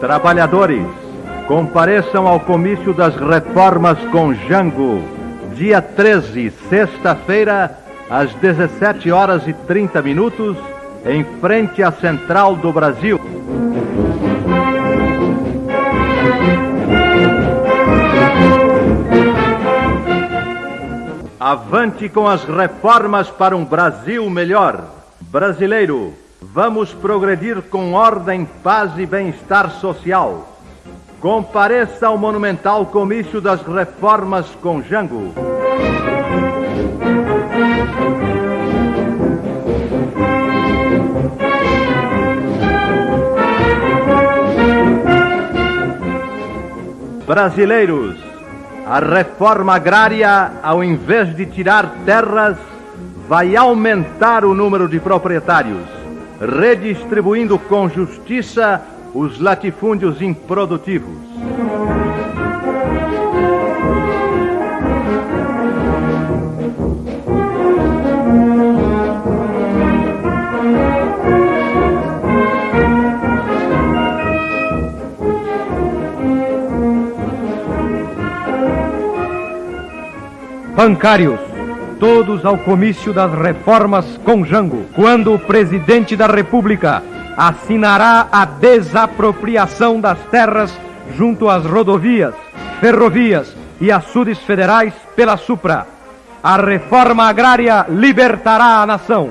Trabalhadores, compareçam ao comício das reformas com Jango, dia 13, sexta-feira, às 17 horas e 30 minutos, em frente à Central do Brasil. Avante com as reformas para um Brasil melhor. Brasileiro, vamos progredir com ordem, paz e bem-estar social. Compareça ao monumental comício das reformas com Jango. Brasileiros, a reforma agrária, ao invés de tirar terras, vai aumentar o número de proprietários, redistribuindo com justiça os latifúndios improdutivos. Bancários, todos ao comício das reformas com Jango, quando o presidente da República assinará a desapropriação das terras junto às rodovias, ferrovias e açudes federais pela Supra. A reforma agrária libertará a nação.